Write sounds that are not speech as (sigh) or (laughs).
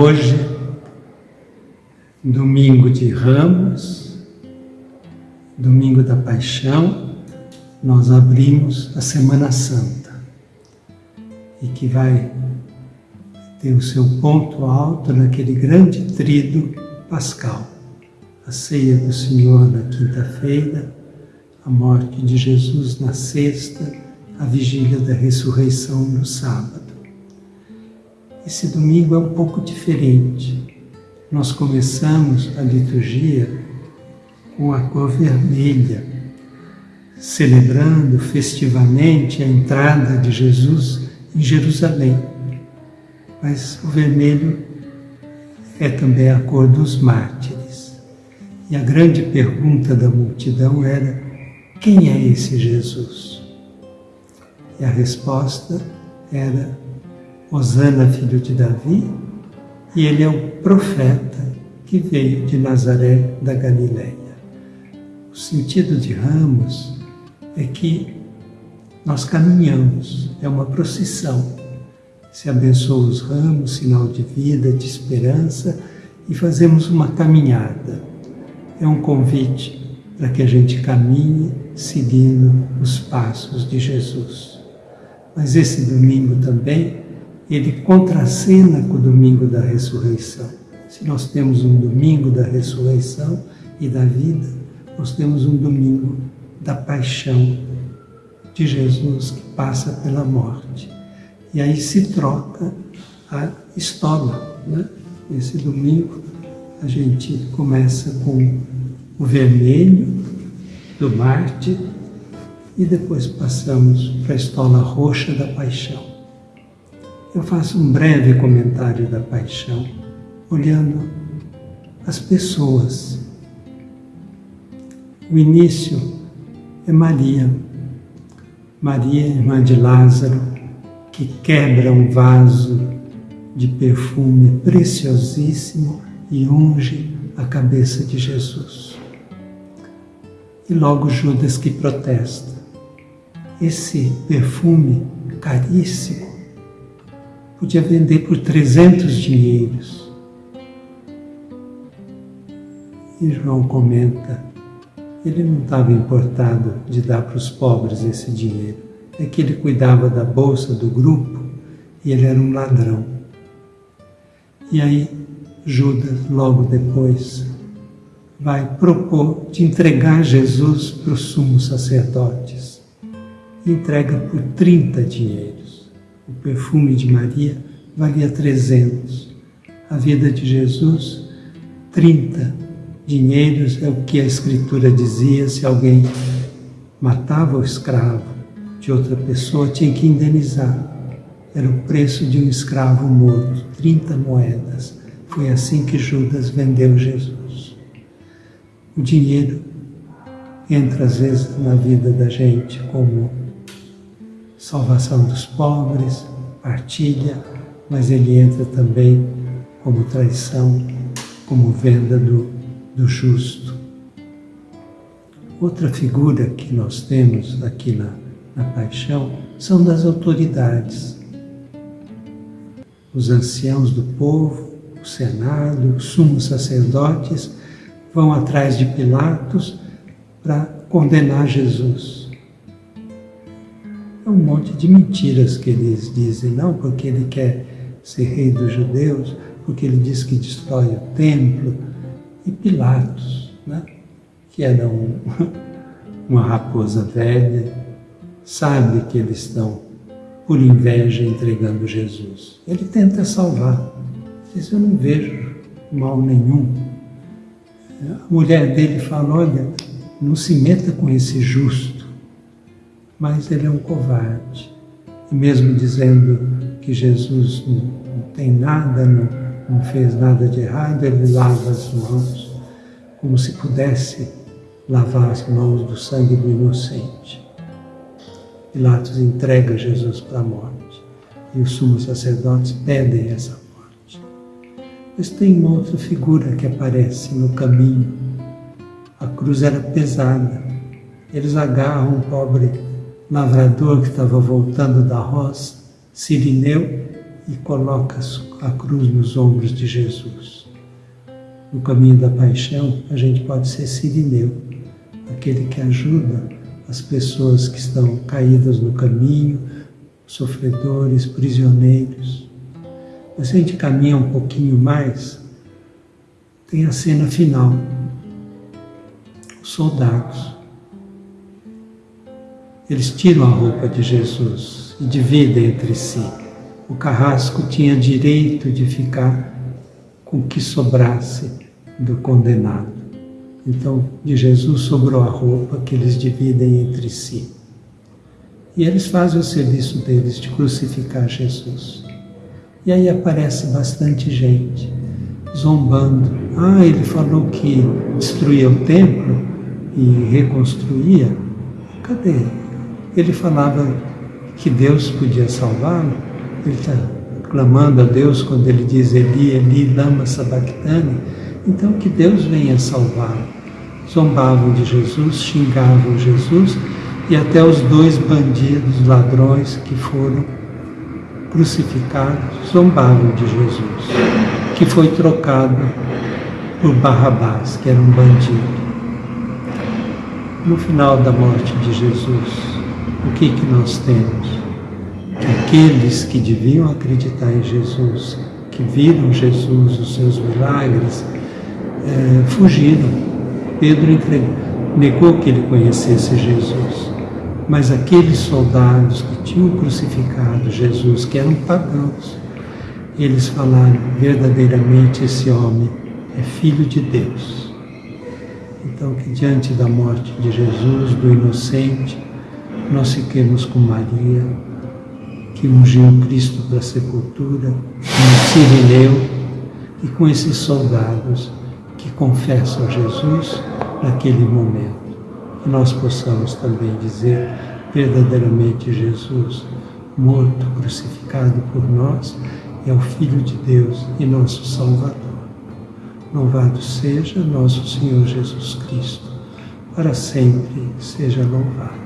hoje, domingo de Ramos, domingo da Paixão, nós abrimos a Semana Santa e que vai ter o seu ponto alto naquele grande trido pascal, a ceia do Senhor na quinta-feira, a morte de Jesus na sexta, a vigília da ressurreição no sábado. Esse domingo é um pouco diferente. Nós começamos a liturgia com a cor vermelha, celebrando festivamente a entrada de Jesus em Jerusalém. Mas o vermelho é também a cor dos mártires. E a grande pergunta da multidão era: quem é esse Jesus? E a resposta era Osana, filho de Davi, e ele é o profeta que veio de Nazaré da Galileia. O sentido de ramos é que nós caminhamos, é uma procissão. Se abençoa os ramos, sinal de vida, de esperança, e fazemos uma caminhada. É um convite para que a gente caminhe seguindo os passos de Jesus. Mas esse domingo também ele contracena com o domingo da ressurreição. Se nós temos um domingo da ressurreição e da vida, nós temos um domingo da paixão de Jesus que passa pela morte. E aí se troca a estola. Né? Esse domingo a gente começa com o vermelho do Marte e depois passamos para a estola roxa da paixão eu faço um breve comentário da paixão, olhando as pessoas. O início é Maria, Maria, irmã de Lázaro, que quebra um vaso de perfume preciosíssimo e unge a cabeça de Jesus. E logo Judas que protesta. Esse perfume caríssimo podia vender por 300 dinheiros. E João comenta, ele não estava importado de dar para os pobres esse dinheiro, é que ele cuidava da bolsa do grupo e ele era um ladrão. E aí Judas, logo depois, vai propor de entregar Jesus para os sumos sacerdotes. Entrega por 30 dinheiros. O perfume de Maria valia 300. A vida de Jesus, 30 dinheiros é o que a Escritura dizia se alguém matava o escravo de outra pessoa, tinha que indenizar. Era o preço de um escravo morto, 30 moedas. Foi assim que Judas vendeu Jesus. O dinheiro entra às vezes na vida da gente como salvação dos pobres, partilha, mas ele entra também como traição, como venda do, do justo. Outra figura que nós temos aqui na, na paixão são das autoridades. Os anciãos do povo, o Senado, os sumos sacerdotes vão atrás de Pilatos para condenar Jesus um monte de mentiras que eles dizem, não porque ele quer ser rei dos judeus, porque ele diz que destrói o templo, e Pilatos, né? que era um, (laughs) uma raposa velha, sabe que eles estão por inveja entregando Jesus. Ele tenta salvar, diz, eu não vejo mal nenhum. A mulher dele fala, olha, não se meta com esse justo, mas ele é um covarde. E mesmo dizendo que Jesus não tem nada, não, não fez nada de errado, ele lava as mãos, como se pudesse lavar as mãos do sangue do inocente. Pilatos entrega Jesus para a morte e os sumos sacerdotes pedem essa morte. Mas tem uma outra figura que aparece no caminho. A cruz era pesada. Eles agarram um pobre lavrador que estava voltando da roça, Sirineu, e coloca a cruz nos ombros de Jesus. No caminho da paixão, a gente pode ser Sirineu, aquele que ajuda as pessoas que estão caídas no caminho, sofredores, prisioneiros. Mas se a gente caminha um pouquinho mais, tem a cena final. Os soldados. Eles tiram a roupa de Jesus e dividem entre si. O carrasco tinha direito de ficar com o que sobrasse do condenado. Então, de Jesus sobrou a roupa que eles dividem entre si. E eles fazem o serviço deles de crucificar Jesus. E aí aparece bastante gente zombando. Ah, ele falou que destruía o templo e reconstruía. Cadê? Ele falava que Deus podia salvá-lo. Ele está clamando a Deus quando ele diz Eli, Eli, lama sabachthani. Então que Deus venha salvá-lo. Zombavam de Jesus, xingavam Jesus e até os dois bandidos, ladrões que foram crucificados, zombavam de Jesus, que foi trocado por Barrabás, que era um bandido. No final da morte de Jesus, o que, que nós temos? Que aqueles que deviam acreditar em Jesus, que viram Jesus, os seus milagres, é, fugiram. Pedro entregou, negou que ele conhecesse Jesus. Mas aqueles soldados que tinham crucificado Jesus, que eram pagãos, eles falaram: verdadeiramente esse homem é filho de Deus. Então, que diante da morte de Jesus, do inocente, nós fiquemos com Maria, que ungiu Cristo para a sepultura, com Sirineu e com esses soldados que confessam Jesus naquele momento que nós possamos também dizer verdadeiramente Jesus, morto, crucificado por nós, é o Filho de Deus e nosso Salvador. Louvado seja nosso Senhor Jesus Cristo, para sempre seja louvado.